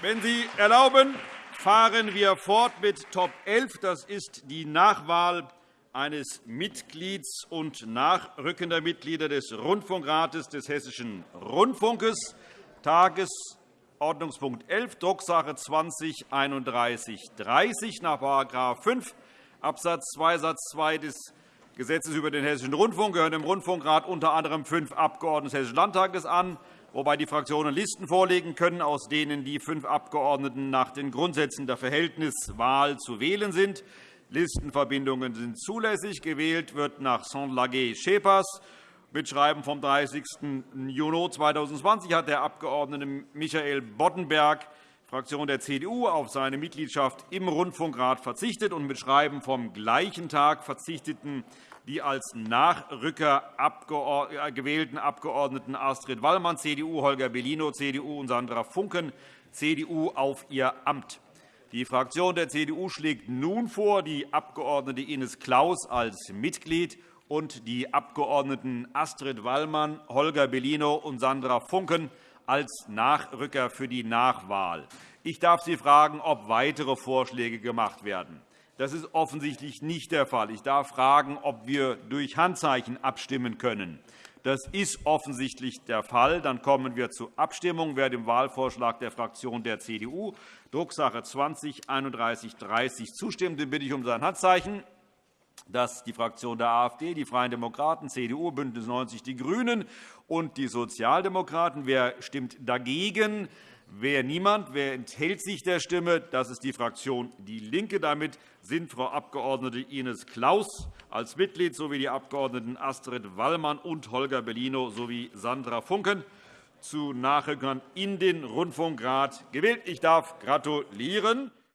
Wenn Sie erlauben, fahren wir fort mit Top 11. Das ist die Nachwahl eines Mitglieds und nachrückender Mitglieder des Rundfunkrates des Hessischen Rundfunkes. Tagesordnungspunkt 11, Drucksache 20 3130 nach § 5 Abs. 2 Satz 2 des Gesetzes über den Hessischen Rundfunk gehören dem Rundfunkrat unter anderem fünf Abgeordnete des Hessischen Landtages an, wobei die Fraktionen Listen vorlegen können, aus denen die fünf Abgeordneten nach den Grundsätzen der Verhältniswahl zu wählen sind. Listenverbindungen sind zulässig. Gewählt wird nach Saint-Laguet-Schepers. Mit Schreiben vom 30. Juni 2020 hat der Abg. Michael Boddenberg, Fraktion der CDU, auf seine Mitgliedschaft im Rundfunkrat verzichtet. und Mit Schreiben vom gleichen Tag verzichteten die als Nachrücker äh, gewählten Abgeordneten Astrid Wallmann, CDU, Holger Bellino, CDU und Sandra Funken, CDU, auf ihr Amt. Die Fraktion der CDU schlägt nun vor, die Abg. Ines Claus als Mitglied und die Abgeordneten Astrid Wallmann, Holger Bellino und Sandra Funken als Nachrücker für die Nachwahl. Ich darf Sie fragen, ob weitere Vorschläge gemacht werden. Das ist offensichtlich nicht der Fall. Ich darf fragen, ob wir durch Handzeichen abstimmen können. Das ist offensichtlich der Fall. Dann kommen wir zur Abstimmung. Wer dem Wahlvorschlag der Fraktion der CDU, Drucksache 20 3130 zustimmt, den bitte ich um sein Handzeichen. Das die Fraktion der AfD, die Freien Demokraten, CDU, BÜNDNIS 90 die GRÜNEN und die Sozialdemokraten. Wer stimmt dagegen? Wer niemand, wer enthält sich der Stimme? Das ist die Fraktion DIE LINKE. Damit sind Frau Abg. Ines Claus als Mitglied sowie die Abg. Astrid Wallmann und Holger Bellino sowie Sandra Funken zu Nachrückern in den Rundfunkrat gewählt. Ich darf gratulieren.